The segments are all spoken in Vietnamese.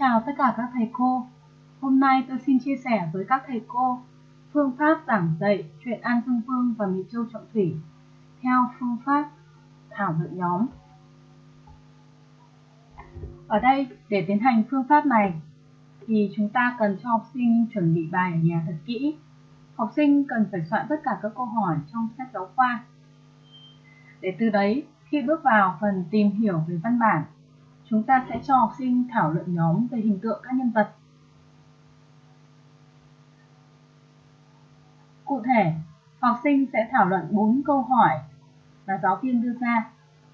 chào tất cả các thầy cô. Hôm nay tôi xin chia sẻ với các thầy cô phương pháp giảng dạy chuyện An Dương Vương và Mỹ Châu Trọng Thủy theo phương pháp thảo luận nhóm. Ở đây, để tiến hành phương pháp này, thì chúng ta cần cho học sinh chuẩn bị bài ở nhà thật kỹ. Học sinh cần phải soạn tất cả các câu hỏi trong sách giáo khoa. Để từ đấy, khi bước vào phần tìm hiểu về văn bản, chúng ta sẽ cho học sinh thảo luận nhóm về hình tượng các nhân vật. Cụ thể, học sinh sẽ thảo luận 4 câu hỏi mà giáo viên đưa ra,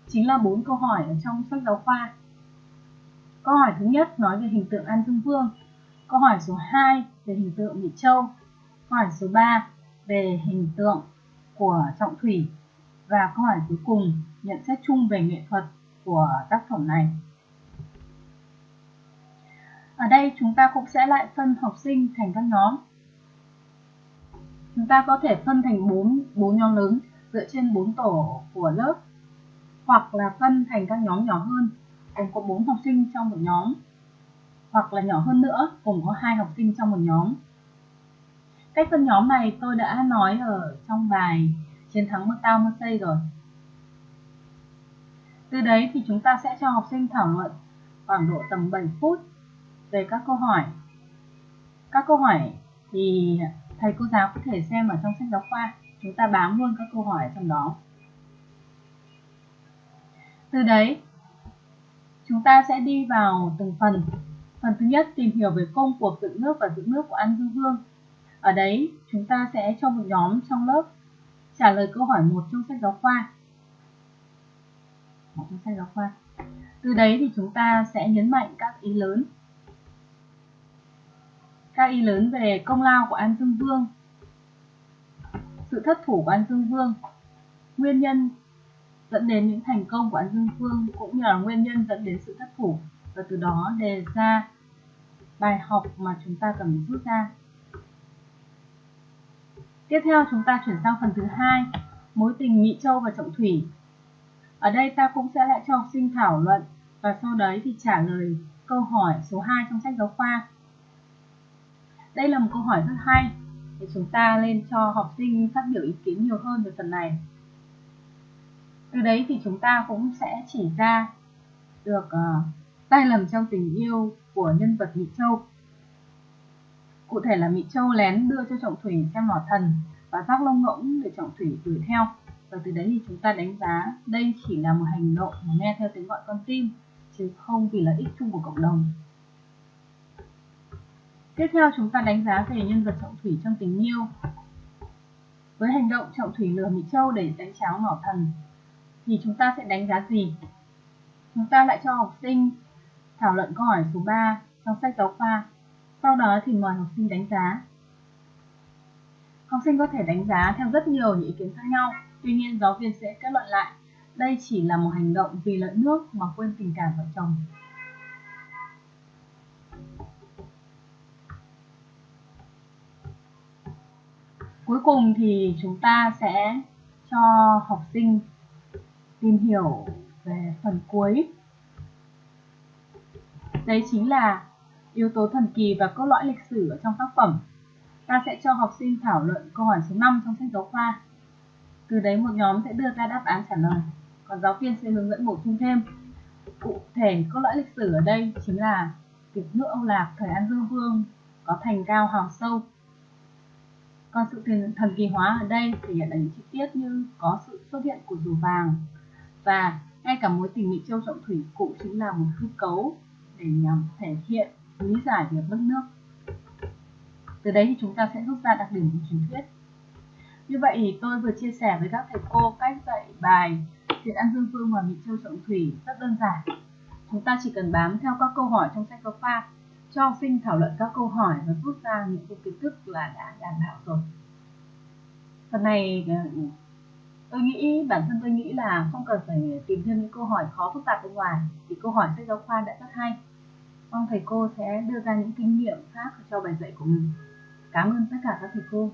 chính là 4 câu hỏi ở trong sách giáo khoa. Câu hỏi thứ nhất nói về hình tượng An Dương Vương, câu hỏi số 2 về hình tượng Mỹ Châu, câu hỏi số 3 về hình tượng của Trọng Thủy và câu hỏi cuối cùng nhận xét chung về nghệ thuật của tác phẩm này. Ở đây chúng ta cũng sẽ lại phân học sinh thành các nhóm. Chúng ta có thể phân thành 4, 4 nhóm lớn dựa trên 4 tổ của lớp hoặc là phân thành các nhóm nhỏ hơn gồm có 4 học sinh trong một nhóm hoặc là nhỏ hơn nữa gồm có hai học sinh trong một nhóm. Cách phân nhóm này tôi đã nói ở trong bài chiến thắng Macau Marseille rồi. Từ đấy thì chúng ta sẽ cho học sinh thảo luận khoảng độ tầm 7 phút về các câu hỏi. Các câu hỏi thì thầy cô giáo có thể xem ở trong sách giáo khoa. Chúng ta bám luôn các câu hỏi trong đó. Từ đấy, chúng ta sẽ đi vào từng phần. Phần thứ nhất tìm hiểu về công cuộc dựng nước và giữ nước của An Dương Vương. Ở đấy, chúng ta sẽ cho một nhóm trong lớp trả lời câu hỏi một trong sách giáo khoa. Một trong sách giáo khoa. Từ đấy thì chúng ta sẽ nhấn mạnh các ý lớn Ca y lớn về công lao của An Dương Vương, sự thất thủ của An Dương Vương, nguyên nhân dẫn đến những thành công của An Dương Vương cũng như là nguyên nhân dẫn đến sự thất thủ và từ đó đề ra bài học mà chúng ta cần rút ra. Tiếp theo chúng ta chuyển sang phần thứ hai, mối tình Mỹ Châu và Trọng Thủy. Ở đây ta cũng sẽ lại cho học sinh thảo luận và sau đấy thì trả lời câu hỏi số 2 trong sách giáo khoa đây là một câu hỏi rất hay để chúng ta lên cho học sinh phát biểu ý kiến nhiều hơn về phần này. Từ đấy thì chúng ta cũng sẽ chỉ ra được uh, sai lầm trong tình yêu của nhân vật Mỹ Châu. Cụ thể là Mỹ Châu lén đưa cho Trọng Thủy xem mỏ thần và rác lông ngỗng để Trọng Thủy đuổi theo. Và từ đấy thì chúng ta đánh giá đây chỉ là một hành động mà nghe theo tiếng gọi con tim chứ không vì lợi ích chung của cộng đồng. Tiếp theo chúng ta đánh giá về nhân vật Trọng Thủy trong tình yêu. Với hành động Trọng Thủy lừa Mỹ Châu để đánh cháo ngỏ thần, thì chúng ta sẽ đánh giá gì? Chúng ta lại cho học sinh thảo luận câu hỏi số 3 trong sách giáo khoa. Sau đó thì mời học sinh đánh giá. Học sinh có thể đánh giá theo rất nhiều những ý kiến khác nhau. Tuy nhiên giáo viên sẽ kết luận lại đây chỉ là một hành động vì lợi nước mà quên tình cảm vợ chồng. Cuối cùng thì chúng ta sẽ cho học sinh tìm hiểu về phần cuối. Đấy chính là yếu tố thần kỳ và cốt lõi lịch sử ở trong tác phẩm. Ta sẽ cho học sinh thảo luận câu hỏi số 5 trong sách giáo khoa. Từ đấy một nhóm sẽ đưa ra đáp án trả lời, còn giáo viên sẽ hướng dẫn bổ sung thêm. Cụ thể cốt lõi lịch sử ở đây chính là việc nước Âu Lạc thời An Dương Vương có thành cao hào sâu còn sự thần kỳ hóa ở đây thể hiện ở những chi tiết như có sự xuất hiện của rùa vàng và ngay cả mối tình Mỹ Châu Trọng Thủy cũng chính là một hư cấu để nhằm thể hiện lý giải việc mất nước. Từ đấy thì chúng ta sẽ rút ra đặc điểm của truyền thuyết. Như vậy thì tôi vừa chia sẻ với các thầy cô cách dạy bài chuyện An Dương Vương và Mỹ Châu Trọng Thủy rất đơn giản. Chúng ta chỉ cần bám theo các câu hỏi trong sách giáo khoa, cho học sinh thảo luận các câu hỏi và rút ra những kiến thức là đã đảm bảo rồi phần này ờ, tôi nghĩ, bản thân tôi nghĩ là không cần phải tìm thêm những câu hỏi khó phức tạp bên ngoài, thì câu hỏi sách giáo khoa đã rất hay. Mong thầy cô sẽ đưa ra những kinh nghiệm khác cho bài dạy của mình. Cảm ơn tất cả các thầy cô.